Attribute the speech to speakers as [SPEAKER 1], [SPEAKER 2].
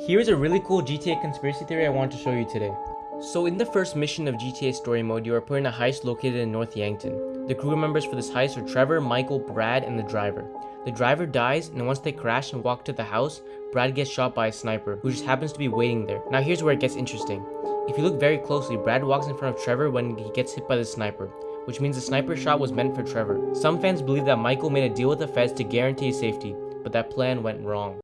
[SPEAKER 1] Here's a really cool GTA conspiracy theory I want to show you today. So in the first mission of GTA Story Mode, you are put in a heist located in North Yankton. The crew members for this heist are Trevor, Michael, Brad, and the driver. The driver dies, and once they crash and walk to the house, Brad gets shot by a sniper, who just happens to be waiting there. Now here's where it gets interesting. If you look very closely, Brad walks in front of Trevor when he gets hit by the sniper, which means the sniper shot was meant for Trevor. Some fans believe that Michael made a deal with the feds to guarantee his safety, but that plan went wrong.